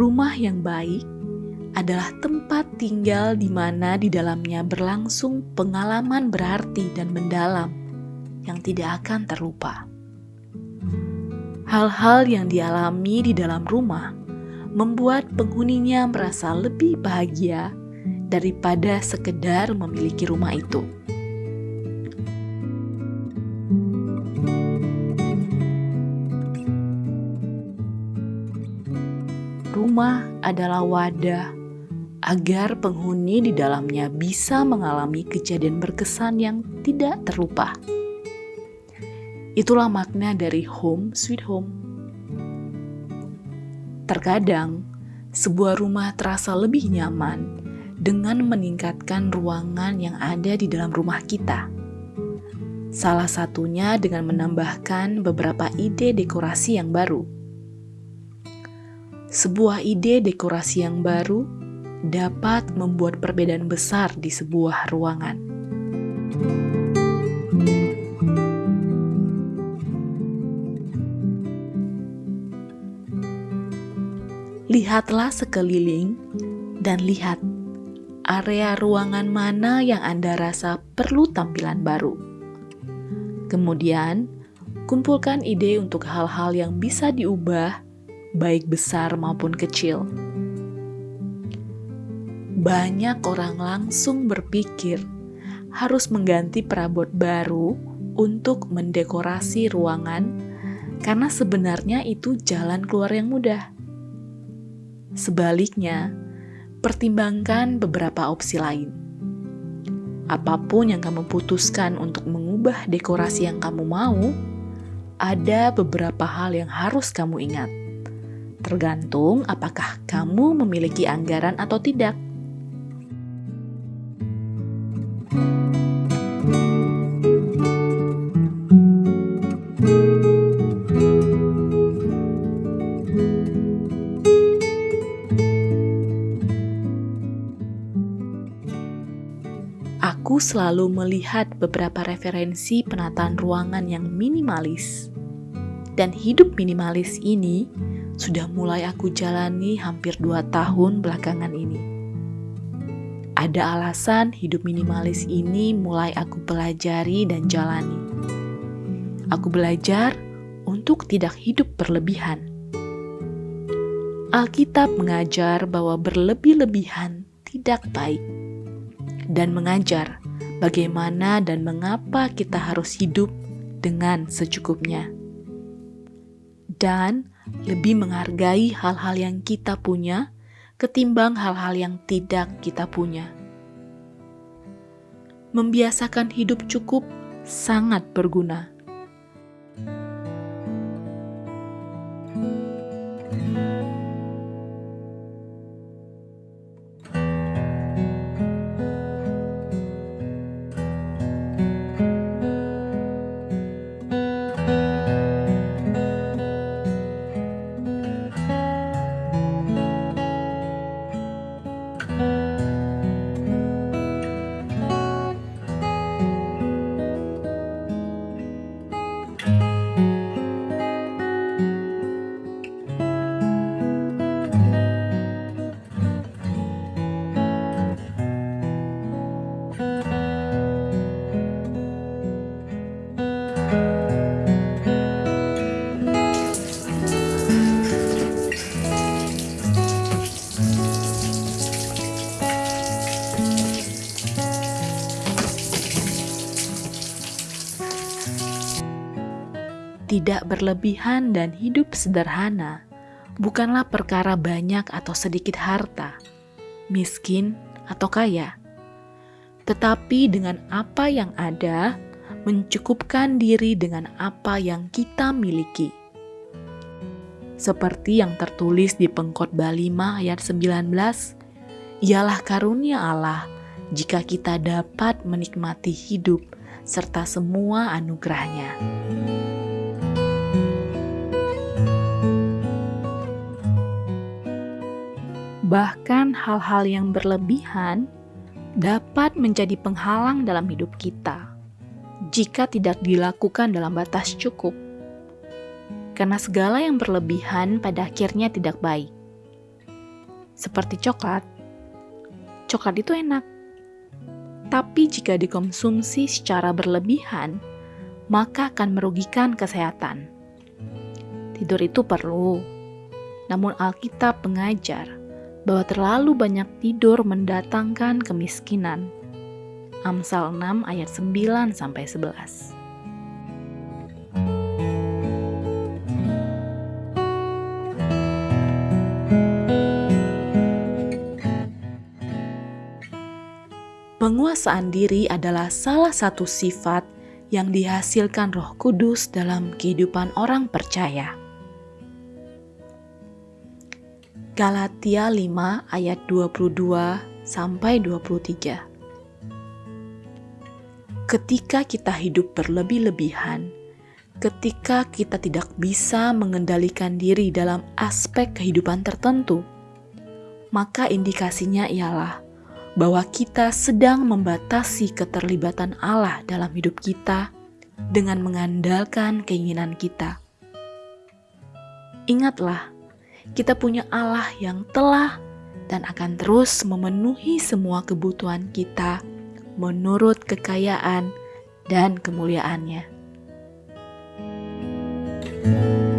Rumah yang baik adalah tempat tinggal di mana di dalamnya berlangsung pengalaman berarti dan mendalam yang tidak akan terlupa. Hal-hal yang dialami di dalam rumah membuat penghuninya merasa lebih bahagia daripada sekedar memiliki rumah itu. Rumah adalah wadah agar penghuni di dalamnya bisa mengalami kejadian berkesan yang tidak terlupa. Itulah makna dari home sweet home. Terkadang, sebuah rumah terasa lebih nyaman dengan meningkatkan ruangan yang ada di dalam rumah kita. Salah satunya dengan menambahkan beberapa ide dekorasi yang baru. Sebuah ide dekorasi yang baru dapat membuat perbedaan besar di sebuah ruangan. Lihatlah sekeliling dan lihat area ruangan mana yang Anda rasa perlu tampilan baru. Kemudian, kumpulkan ide untuk hal-hal yang bisa diubah, baik besar maupun kecil banyak orang langsung berpikir harus mengganti perabot baru untuk mendekorasi ruangan, karena sebenarnya itu jalan keluar yang mudah. Sebaliknya, pertimbangkan beberapa opsi lain. Apa pun yang kamu putuskan untuk mengubah dekorasi yang kamu mau, ada beberapa hal yang harus kamu ingat. Tergantung apakah kamu memiliki anggaran atau tidak. Aku selalu melihat beberapa referensi penataan ruangan yang minimalis. Dan hidup minimalis ini sudah mulai aku jalani hampir dua tahun belakangan ini. Ada alasan hidup minimalis ini mulai aku pelajari dan jalani. Aku belajar untuk tidak hidup berlebihan. Alkitab mengajar bahwa berlebih-lebihan tidak baik, dan mengajar bagaimana dan mengapa kita harus hidup dengan secukupnya, dan lebih menghargai hal-hal yang kita punya ketimbang hal-hal yang tidak kita punya. Membiasakan hidup cukup sangat berguna tidak berlebihan dan hidup sederhana bukanlah perkara banyak atau sedikit harta, miskin atau kaya, tetapi dengan apa yang ada, mencukupkan diri dengan apa yang kita miliki. Seperti yang tertulis di Pengkhotbah 5 ayat 19, ialah karunia Allah jika kita dapat menikmati hidup serta semua anugerahnya. Bahkan hal-hal yang berlebihan dapat menjadi penghalang dalam hidup kita jika tidak dilakukan dalam batas cukup. Karena segala yang berlebihan pada akhirnya tidak baik. seperti coklat, coklat itu enak. Tapi jika dikonsumsi secara berlebihan, maka akan merugikan kesehatan. Tidur itu perlu, namun Alkitab mengajar bahwa terlalu banyak tidur mendatangkan kemiskinan. Amsal 6 ayat 9 sampai 11. Penguasaan diri adalah salah satu sifat yang dihasilkan Roh Kudus dalam kehidupan orang percaya. Galatia 5 ayat 22 sampai 23. Ketika kita hidup berlebih-lebihan, ketika kita tidak bisa mengendalikan diri dalam aspek kehidupan tertentu, maka indikasinya ialah bahwa kita sedang membatasi keterlibatan Allah dalam hidup kita dengan mengandalkan keinginan kita. Ingatlah, kita punya Allah yang telah dan akan terus memenuhi semua kebutuhan kita menurut kekayaan dan kemuliaannya. thank you